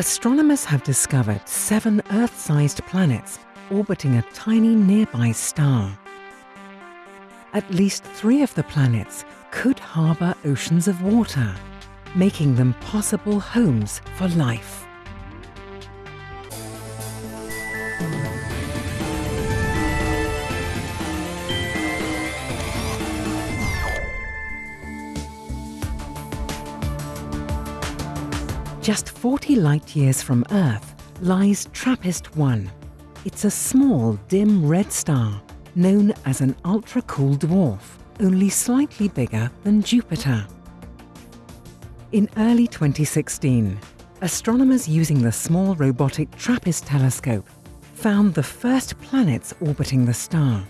Astronomers have discovered seven Earth-sized planets orbiting a tiny nearby star. At least three of the planets could harbour oceans of water, making them possible homes for life. Just 40 light years from Earth lies TRAPPIST-1. It's a small, dim red star known as an ultra-cool dwarf, only slightly bigger than Jupiter. In early 2016, astronomers using the small robotic TRAPPIST telescope found the first planets orbiting the star.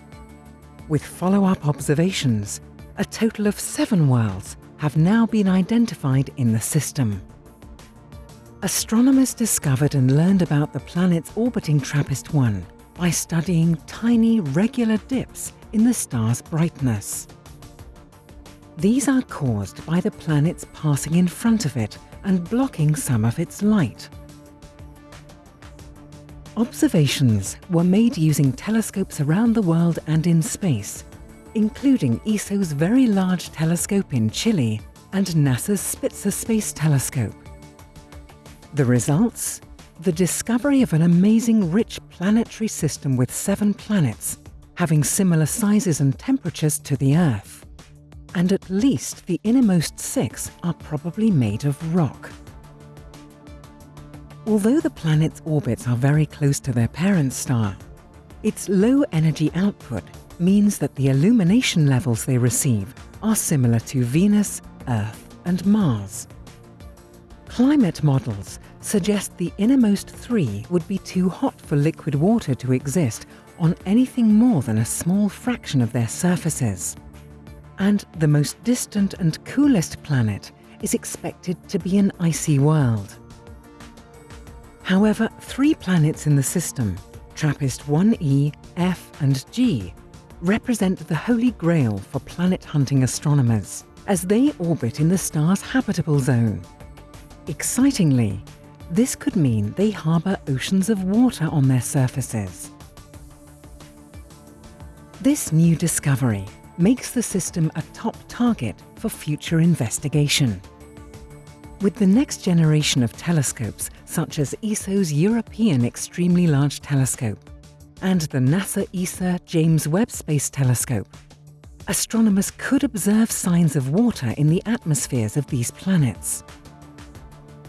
With follow-up observations, a total of seven worlds have now been identified in the system. Astronomers discovered and learned about the planets orbiting TRAPPIST-1 by studying tiny regular dips in the star's brightness. These are caused by the planets passing in front of it and blocking some of its light. Observations were made using telescopes around the world and in space, including ESO's Very Large Telescope in Chile and NASA's Spitzer Space Telescope. The results? The discovery of an amazing rich planetary system with seven planets, having similar sizes and temperatures to the Earth. And at least the innermost six are probably made of rock. Although the planet's orbits are very close to their parent star, its low energy output means that the illumination levels they receive are similar to Venus, Earth and Mars. Climate models suggest the innermost three would be too hot for liquid water to exist on anything more than a small fraction of their surfaces. And the most distant and coolest planet is expected to be an icy world. However, three planets in the system, TRAPPIST-1e, F and G, represent the holy grail for planet hunting astronomers, as they orbit in the star's habitable zone Excitingly, this could mean they harbour oceans of water on their surfaces. This new discovery makes the system a top target for future investigation. With the next generation of telescopes, such as ESO's European Extremely Large Telescope and the NASA ESA James Webb Space Telescope, astronomers could observe signs of water in the atmospheres of these planets.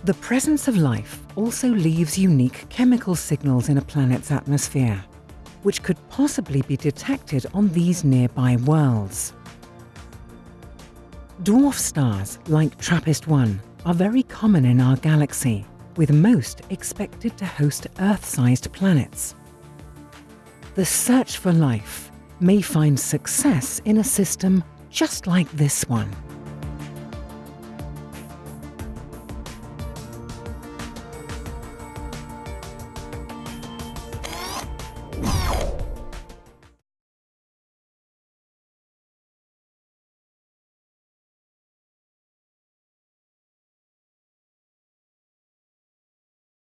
The presence of life also leaves unique chemical signals in a planet's atmosphere, which could possibly be detected on these nearby worlds. Dwarf stars like TRAPPIST-1 are very common in our galaxy, with most expected to host Earth-sized planets. The search for life may find success in a system just like this one.